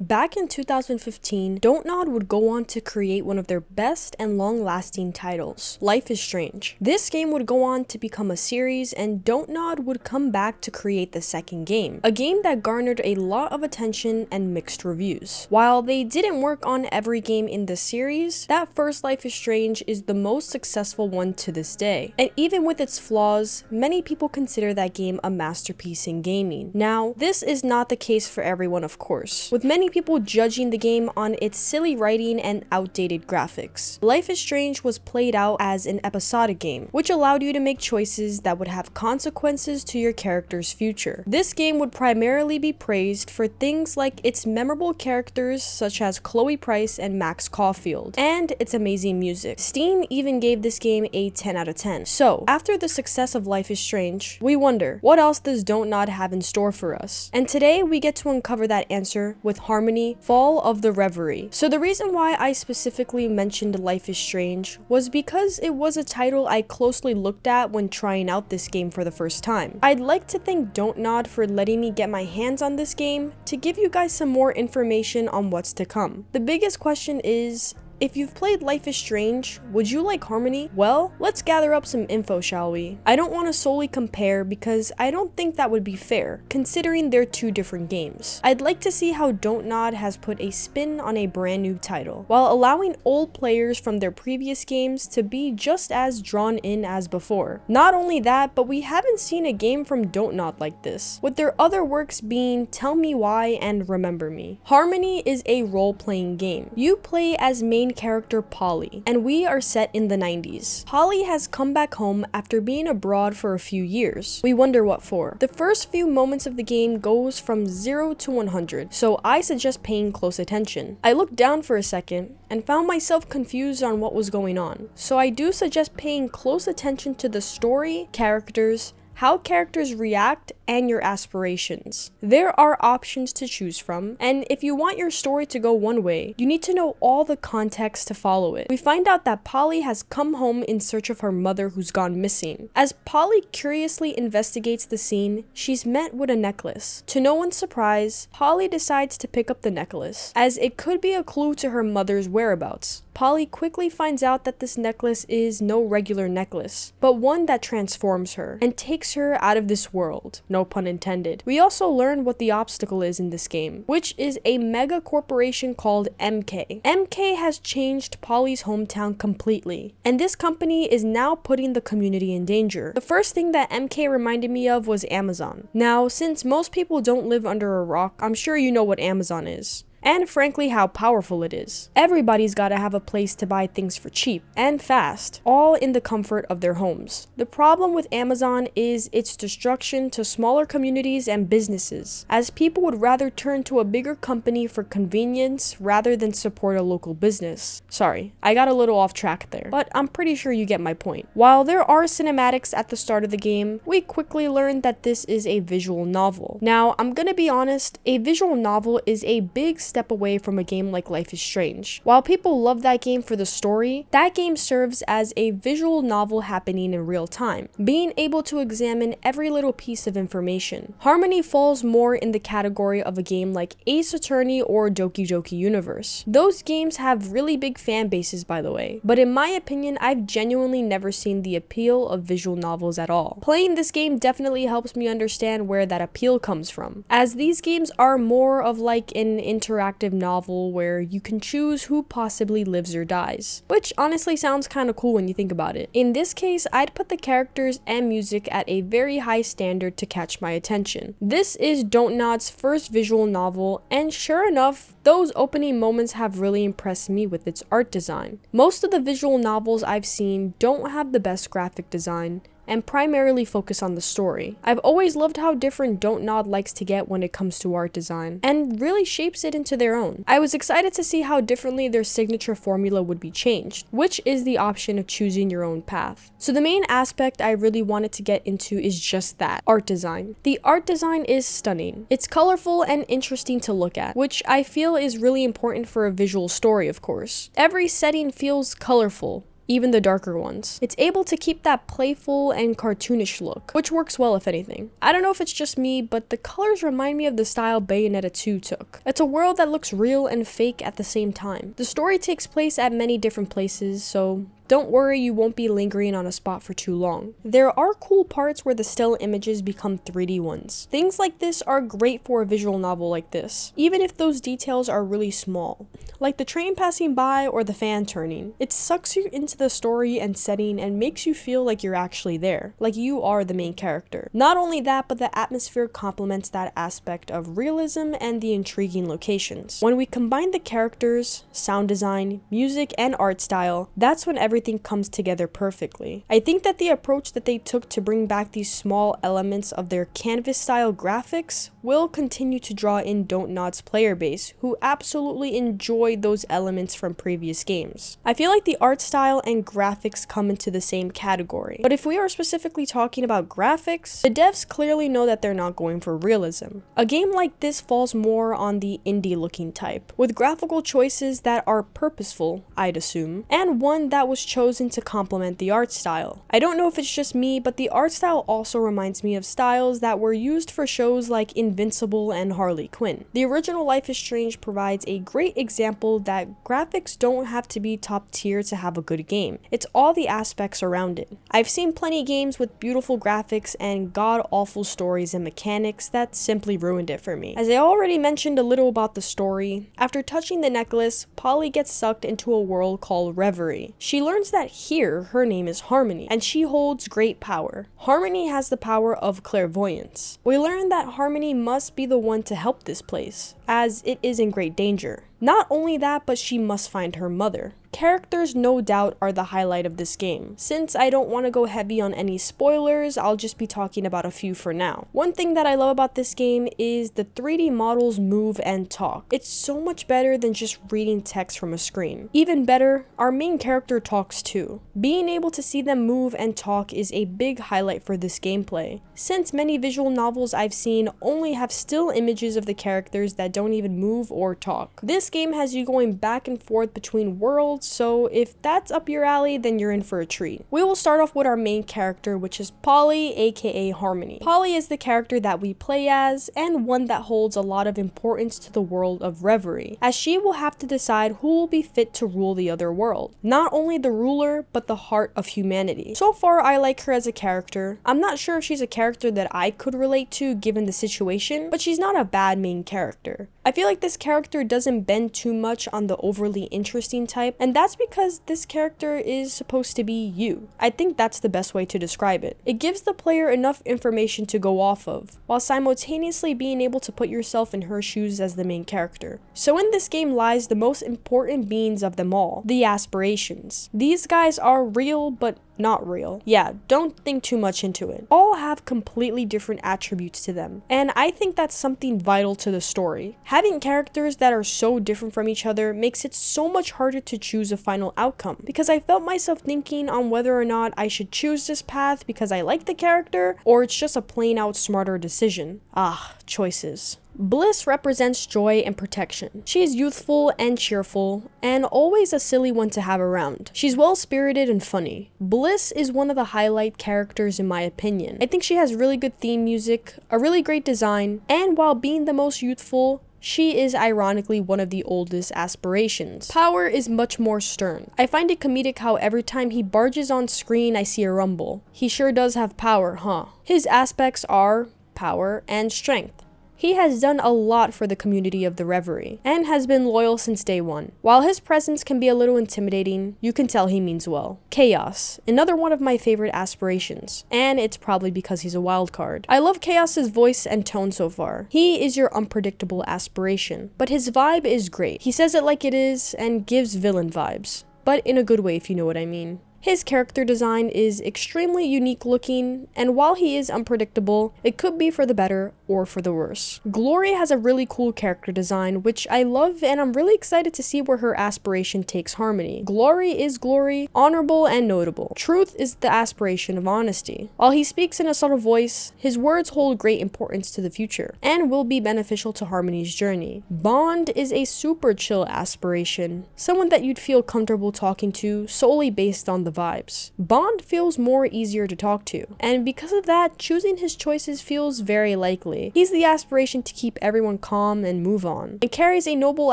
Back in 2015, Dontnod would go on to create one of their best and long-lasting titles, Life is Strange. This game would go on to become a series and Dontnod would come back to create the second game, a game that garnered a lot of attention and mixed reviews. While they didn't work on every game in the series, that first Life is Strange is the most successful one to this day. And even with its flaws, many people consider that game a masterpiece in gaming. Now, this is not the case for everyone of course, with many people judging the game on its silly writing and outdated graphics. Life is Strange was played out as an episodic game, which allowed you to make choices that would have consequences to your character's future. This game would primarily be praised for things like its memorable characters such as Chloe Price and Max Caulfield, and its amazing music. Steam even gave this game a 10 out of 10. So, after the success of Life is Strange, we wonder, what else does Dontnod have in store for us? And today we get to uncover that answer with Harmony Harmony, Fall of the Reverie. So the reason why I specifically mentioned Life is Strange was because it was a title I closely looked at when trying out this game for the first time. I'd like to thank Dontnod for letting me get my hands on this game to give you guys some more information on what's to come. The biggest question is, if you've played Life is Strange, would you like Harmony? Well, let's gather up some info, shall we? I don't want to solely compare because I don't think that would be fair, considering they're two different games. I'd like to see how Dontnod has put a spin on a brand new title, while allowing old players from their previous games to be just as drawn in as before. Not only that, but we haven't seen a game from Dontnod like this, with their other works being Tell Me Why and Remember Me. Harmony is a role-playing game. You play as main main character Polly, and we are set in the 90s. Polly has come back home after being abroad for a few years. We wonder what for. The first few moments of the game goes from 0 to 100, so I suggest paying close attention. I looked down for a second and found myself confused on what was going on, so I do suggest paying close attention to the story, characters, how characters react, and your aspirations. There are options to choose from, and if you want your story to go one way, you need to know all the context to follow it. We find out that Polly has come home in search of her mother who's gone missing. As Polly curiously investigates the scene, she's met with a necklace. To no one's surprise, Polly decides to pick up the necklace, as it could be a clue to her mother's whereabouts. Polly quickly finds out that this necklace is no regular necklace, but one that transforms her and takes her out of this world, no pun intended. We also learn what the obstacle is in this game, which is a mega corporation called MK. MK has changed Polly's hometown completely, and this company is now putting the community in danger. The first thing that MK reminded me of was Amazon. Now, since most people don't live under a rock, I'm sure you know what Amazon is and frankly how powerful it is. Everybody's gotta have a place to buy things for cheap and fast, all in the comfort of their homes. The problem with Amazon is its destruction to smaller communities and businesses, as people would rather turn to a bigger company for convenience rather than support a local business. Sorry, I got a little off track there, but I'm pretty sure you get my point. While there are cinematics at the start of the game, we quickly learn that this is a visual novel. Now, I'm gonna be honest, a visual novel is a big step away from a game like Life is Strange. While people love that game for the story, that game serves as a visual novel happening in real time, being able to examine every little piece of information. Harmony falls more in the category of a game like Ace Attorney or Doki Doki Universe. Those games have really big fan bases by the way, but in my opinion, I've genuinely never seen the appeal of visual novels at all. Playing this game definitely helps me understand where that appeal comes from, as these games are more of like an inter interactive novel where you can choose who possibly lives or dies, which honestly sounds kind of cool when you think about it. In this case, I'd put the characters and music at a very high standard to catch my attention. This is Dontnod's first visual novel, and sure enough, those opening moments have really impressed me with its art design. Most of the visual novels I've seen don't have the best graphic design, and primarily focus on the story. I've always loved how different Dontnod likes to get when it comes to art design, and really shapes it into their own. I was excited to see how differently their signature formula would be changed, which is the option of choosing your own path. So the main aspect I really wanted to get into is just that, art design. The art design is stunning. It's colorful and interesting to look at, which I feel is really important for a visual story, of course. Every setting feels colorful, even the darker ones. It's able to keep that playful and cartoonish look, which works well if anything. I don't know if it's just me, but the colors remind me of the style Bayonetta 2 took. It's a world that looks real and fake at the same time. The story takes place at many different places, so don't worry, you won't be lingering on a spot for too long. There are cool parts where the still images become 3D ones. Things like this are great for a visual novel like this, even if those details are really small, like the train passing by or the fan turning. It sucks you into the story and setting and makes you feel like you're actually there, like you are the main character. Not only that, but the atmosphere complements that aspect of realism and the intriguing locations. When we combine the characters, sound design, music, and art style, that's when everything everything comes together perfectly. I think that the approach that they took to bring back these small elements of their canvas style graphics will continue to draw in Don't Nod's player base, who absolutely enjoyed those elements from previous games. I feel like the art style and graphics come into the same category, but if we are specifically talking about graphics, the devs clearly know that they're not going for realism. A game like this falls more on the indie looking type, with graphical choices that are purposeful, I'd assume, and one that was chosen to complement the art style. I don't know if it's just me, but the art style also reminds me of styles that were used for shows like Invincible and Harley Quinn. The original Life is Strange provides a great example that graphics don't have to be top tier to have a good game. It's all the aspects around it. I've seen plenty games with beautiful graphics and god-awful stories and mechanics that simply ruined it for me. As I already mentioned a little about the story, after touching the necklace, Polly gets sucked into a world called Reverie. She learns learns that here her name is Harmony, and she holds great power. Harmony has the power of clairvoyance. We learn that Harmony must be the one to help this place, as it is in great danger. Not only that, but she must find her mother. Characters no doubt are the highlight of this game. Since I don't want to go heavy on any spoilers, I'll just be talking about a few for now. One thing that I love about this game is the 3D models move and talk. It's so much better than just reading text from a screen. Even better, our main character talks too. Being able to see them move and talk is a big highlight for this gameplay, since many visual novels I've seen only have still images of the characters that don't even move or talk. This game has you going back and forth between worlds so if that's up your alley, then you're in for a treat. We will start off with our main character, which is Polly, aka Harmony. Polly is the character that we play as, and one that holds a lot of importance to the world of Reverie, as she will have to decide who will be fit to rule the other world. Not only the ruler, but the heart of humanity. So far, I like her as a character. I'm not sure if she's a character that I could relate to given the situation, but she's not a bad main character. I feel like this character doesn't bend too much on the overly interesting type, and that's because this character is supposed to be you. I think that's the best way to describe it. It gives the player enough information to go off of, while simultaneously being able to put yourself in her shoes as the main character. So in this game lies the most important beings of them all, the aspirations. These guys are real, but not real. Yeah, don't think too much into it. All have completely different attributes to them, and I think that's something vital to the story. Having characters that are so different from each other makes it so much harder to choose a final outcome, because I felt myself thinking on whether or not I should choose this path because I like the character, or it's just a plain out smarter decision. Ah, choices. Bliss represents joy and protection. She is youthful and cheerful, and always a silly one to have around. She's well-spirited and funny. Bliss is one of the highlight characters in my opinion. I think she has really good theme music, a really great design, and while being the most youthful, she is ironically one of the oldest aspirations. Power is much more stern. I find it comedic how every time he barges on screen I see a rumble. He sure does have power, huh? His aspects are power and strength. He has done a lot for the community of the Reverie, and has been loyal since day one. While his presence can be a little intimidating, you can tell he means well. Chaos, another one of my favorite aspirations, and it's probably because he's a wild card. I love Chaos's voice and tone so far. He is your unpredictable aspiration, but his vibe is great. He says it like it is, and gives villain vibes but in a good way if you know what I mean. His character design is extremely unique looking, and while he is unpredictable, it could be for the better or for the worse. Glory has a really cool character design, which I love, and I'm really excited to see where her aspiration takes Harmony. Glory is glory, honorable and notable. Truth is the aspiration of honesty. While he speaks in a subtle voice, his words hold great importance to the future, and will be beneficial to Harmony's journey. Bond is a super chill aspiration, someone that you'd feel comfortable talking to solely based on the vibes. Bond feels more easier to talk to, and because of that, choosing his choices feels very likely. He's the aspiration to keep everyone calm and move on, and carries a noble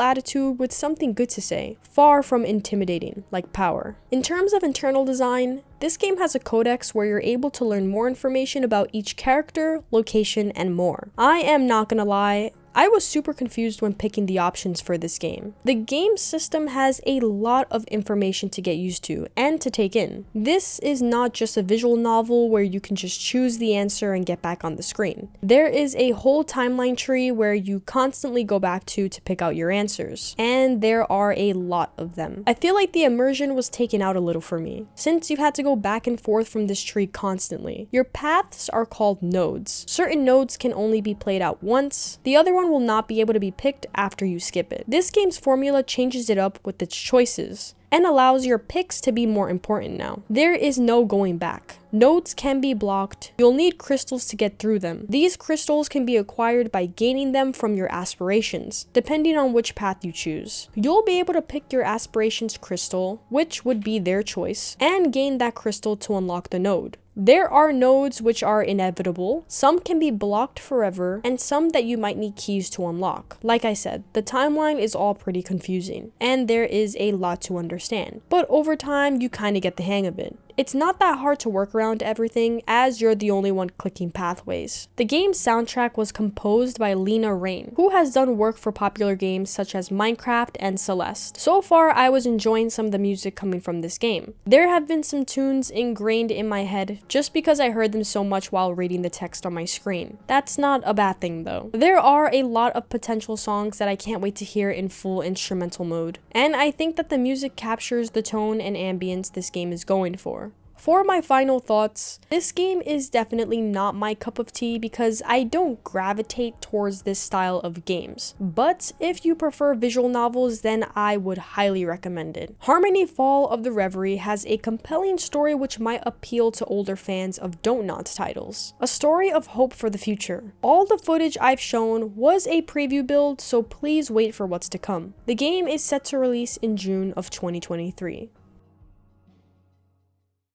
attitude with something good to say, far from intimidating, like power. In terms of internal design, this game has a codex where you're able to learn more information about each character, location, and more. I am not gonna lie, I was super confused when picking the options for this game. The game system has a lot of information to get used to and to take in. This is not just a visual novel where you can just choose the answer and get back on the screen. There is a whole timeline tree where you constantly go back to to pick out your answers, and there are a lot of them. I feel like the immersion was taken out a little for me, since you've had to go back and forth from this tree constantly. Your paths are called nodes. Certain nodes can only be played out once, the other one one will not be able to be picked after you skip it. This game's formula changes it up with its choices and allows your picks to be more important now. There is no going back. Nodes can be blocked. You'll need crystals to get through them. These crystals can be acquired by gaining them from your aspirations, depending on which path you choose. You'll be able to pick your aspirations crystal, which would be their choice, and gain that crystal to unlock the node. There are nodes which are inevitable, some can be blocked forever, and some that you might need keys to unlock. Like I said, the timeline is all pretty confusing, and there is a lot to understand. But over time, you kinda get the hang of it. It's not that hard to work around everything as you're the only one clicking pathways. The game's soundtrack was composed by Lena Raine, who has done work for popular games such as Minecraft and Celeste. So far, I was enjoying some of the music coming from this game. There have been some tunes ingrained in my head just because I heard them so much while reading the text on my screen. That's not a bad thing though. There are a lot of potential songs that I can't wait to hear in full instrumental mode, and I think that the music captures the tone and ambience this game is going for. For my final thoughts, this game is definitely not my cup of tea because I don't gravitate towards this style of games. But if you prefer visual novels, then I would highly recommend it. Harmony Fall of the Reverie has a compelling story which might appeal to older fans of Don't Nod titles. A story of hope for the future. All the footage I've shown was a preview build, so please wait for what's to come. The game is set to release in June of 2023.